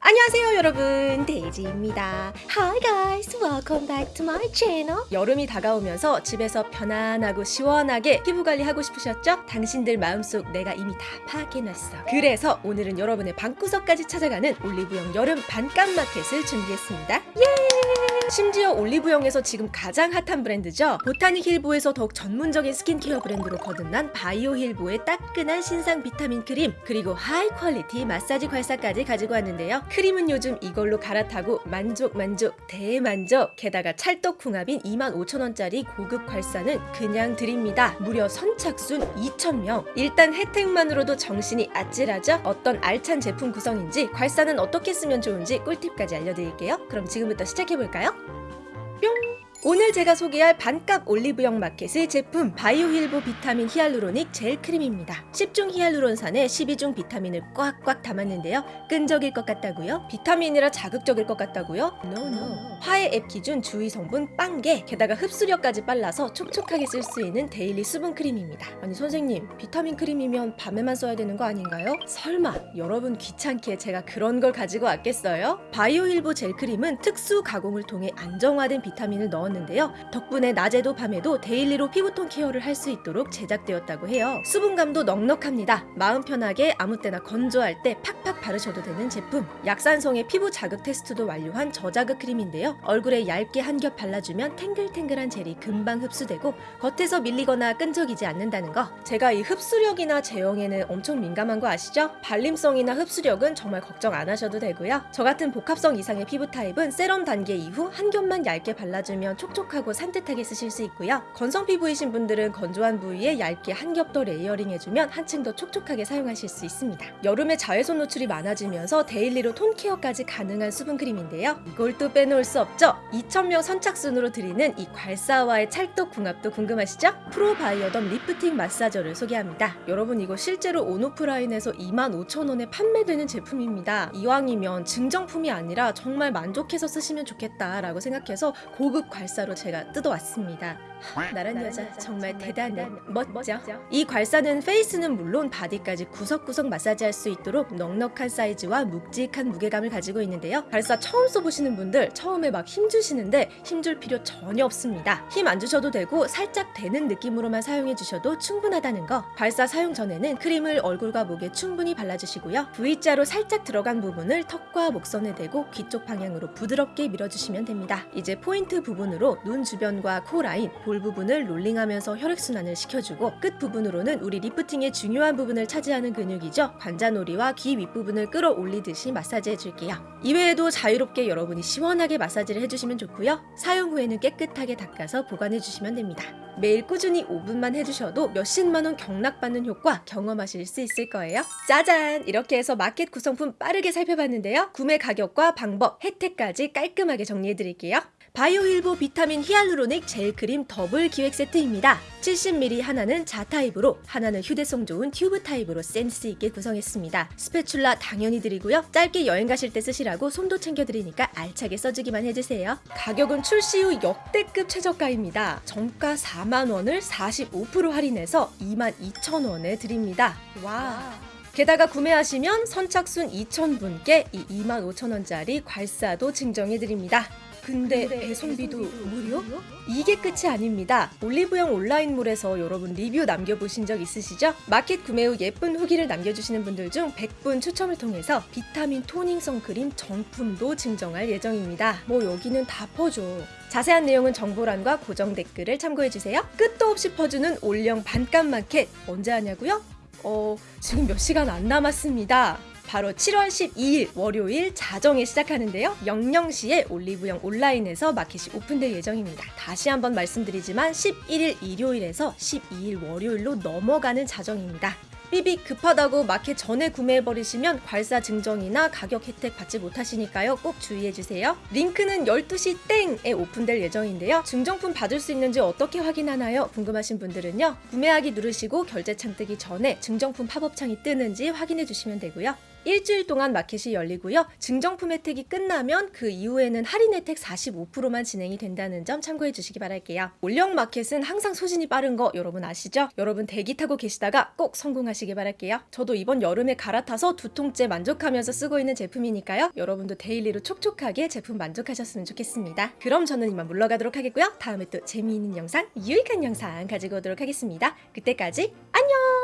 안녕하세요 여러분. 데이지입니다. Hi guys welcome back to my channel. 여름이 다가오면서 집에서 편안하고 시원하게 피부관리 하고 싶으셨죠? 당신들 마음속 내가 이미 다 파악해놨어. 그래서 오늘은 여러분의 방구석까지 찾아가는 올리브영 여름 반값 마켓을 준비했습니다. 예! 심지어 올리브영에서 지금 가장 핫한 브랜드죠? 보타닉 힐보에서 더욱 전문적인 스킨케어 브랜드로 거듭난 바이오 힐보의 따끈한 신상 비타민 크림 그리고 high quality 마사지 괄사까지 가지고 왔는데요. 크림은 요즘 이걸로 갈아타고 만족 만족 대만족. 게다가 찰떡궁합인 25,000원짜리 고급 괄사는 그냥 드립니다. 무려 선착순 2,000명. 일단 혜택만으로도 정신이 아찔하죠? 어떤 알찬 제품 구성인지 괄사는 어떻게 쓰면 좋은지 꿀팁까지 알려드릴게요. 그럼 지금부터 시작해볼 까요? 뿅! 오늘 제가 소개할 반값 올리브영 마켓의 제품 바이오힐보 비타민 hyaluronic 젤 크림입니다. 10중 히알루론산에 12중 비타민을 꽉꽉 담았는데요. 끈적일 것 같다고요? 비타민이라 자극적일 것 같다고요? No no. 화해 앱 기준 주의 성분 빵개 게다가 흡수력까지 빨라서 촉촉하게 쓸 수 있는 daily 수분 크림입니다. 아니 선생님 비타민 크림이면 밤에만 써야 되는 거 아닌가요? 설마 여러분 귀찮게 제가 그런 걸 가지고 왔겠어요? 바이오힐보 젤 크림은 특수 가공을 통해 안정화된 비타민을 넣어 넣었는데요. 덕분에 낮에도 밤에도 daily로 피부톤 케어를 할 수 있도록 제작되었다고 해요. 수분감도 넉넉합니다. 마음 편하게 아무 때나 건조할 때 팍팍 바르셔도 되는 제품. 약산성의 피부 자극 테스트도 완료한 저자극 크림인데요. 얼굴에 얇게 한 겹 발라주면 탱글탱글한 젤이 금방 흡수되고 겉에서 밀리거나 끈적이지 않는다는 거. 제가 이 흡수력이나 제형에는 엄청 민감한 거 아시죠? 발림성이나 흡수력은 정말 걱정 안 하셔도 되고요. 저 같은 복합성 이상의 피부 타입은 세럼 단계 이후 한 겹만 얇게 발라주면 촉촉하고 산뜻하게 쓰실 수 있고요. 건성 피부이신 분들은 건조한 부위에 얇게 한 겹 더 layering 해주면 한층 더 촉촉하게 사용하실 수 있습니다. 여름에 자외선 노출이 많아지면서 daily로 톤 케어까지 가능한 수분 크림인데요. 이걸 또 빼놓을 수 없죠. 2,000명 선착순으로 드리는 이 괄사와의 찰떡 궁합도 궁금하시죠? 프로바이오덤 lifting massager를 소개합니다. 여러분 이거 실제로 온오프라인에서 25,000원에 판매되는 제품입니다. 이왕이면 증정품이 아니라 정말 만족해서 쓰시면 좋겠다라고 생각해서 고급 괄사 괄사로 제가 뜯어왔습니다. 나란 여자 정말 대단해. 멋져. 이 괄사는 face는 물론 바디까지 구석구석 마사지할 수 있도록 넉넉한 사이즈와 묵직한 무게감을 가지고 있는데요. 괄사 처음 써보시는 분들 처음에 막 힘주시는데 힘줄 필요 전혀 없습니다. 힘 안 주셔도 되고 살짝 대는 느낌으로만 사용해 주셔도 충분하다는 거. 괄사 사용 전에는 크림을 얼굴과 목에 충분히 발라주시고요. V자로 살짝 들어간 부분을 턱과 목선에 대고 귀 쪽 방향으로 부드럽게 밀어주시면 됩니다. 이제 포인트 부분으로 눈 주변과 코 라인 볼 부분을 롤링하면서 혈액순환을 시켜주고 끝 부분으로는 우리 리프팅의 중요한 부분을 차지하는 근육이죠. 관자놀이와 귀 윗부분을 끌어올리듯이 마사지 해줄게요. 이외에도 자유롭게 여러분이 시원하게 마사지를 해주시면 좋고요. 사용 후에는 깨끗하게 닦아서 보관해주시면 됩니다. 매일 꾸준히 5분만 해주셔도 몇십만원 경락받는 효과 경험하실 수 있을 거예요. 짜잔! 이렇게 해서 마켓 구성품 빠르게 살펴봤는데요. 구매 가격과 방법, 혜택까지 깔끔하게 정리해드릴게요. 바이오힐보 비타민 hyaluronic 젤 크림 더블 기획 세트입니다. 70ml 하나는 jar 타입으로 하나는 휴대성 좋은 튜브 타입으로 센스 있게 구성했습니다. spatula 당연히 드리고요. 짧게 여행 가실 때 쓰시라고 손도 챙겨드리니까 알차게 써주기만 해주세요. 가격은 출시 후 역대급 최저가입니다. 정가 4만원을 45% 할인해서 22,000원에 드립니다. 와. 게다가 구매하시면 선착순 2,000분께 이 25,000원짜리 괄사도 증정해드립니다. 근데, 배송비도 무료? 이게 끝이 아닙니다. 올리브영 온라인몰에서 여러분 리뷰 남겨보신 적 있으시죠? 마켓 구매 후 예쁜 후기를 남겨주시는 분들 중 100분 추첨을 통해서 비타민 toning 선크림 정품도 증정할 예정입니다. 뭐 여기는 다 퍼줘. 자세한 내용은 정보란과 고정 댓글을 참고해주세요. 끝도 없이 퍼주는 올영 반값 마켓 언제 하냐고요? 어, 지금 몇 시간 안 남았습니다. 바로 7월 12일 월요일 자정에 시작하는데요. 00시에 올리브영 온라인에서 마켓이 오픈될 예정입니다. 다시 한번 말씀드리지만 11일 일요일에서 12일 월요일로 넘어가는 자정입니다. 삐빅 급하다고 마켓 전에 구매해버리시면 괄사 증정이나 가격 혜택 받지 못하시니까요. 꼭 주의해주세요. 링크는 12시 땡에 오픈될 예정인데요. 증정품 받을 수 있는지 어떻게 확인하나요? 궁금하신 분들은요. 구매하기 누르시고 결제창 뜨기 전에 증정품 팝업창이 뜨는지 확인해 주시면 되고요. 일주일 동안 마켓이 열리고요. 증정품 혜택이 끝나면 그 이후에는 할인 혜택 45%만 진행이 된다는 점 참고해 주시기 바랄게요. 올영 마켓은 항상 소진이 빠른 거 여러분 아시죠? 여러분 대기 타고 계시다가 꼭 성공 하시길 바랄게요. 저도 이번 여름에 갈아타서 두 통째 만족하면서 쓰고 있는 제품이니까요. 여러분도 daily로 촉촉하게 제품 만족하셨으면 좋겠습니다. 그럼 저는 이만 물러가도록 하겠고요. 다음에 또 재미있는 영상, 유익한 영상 가지고 오도록 하겠습니다. 그때까지 안녕!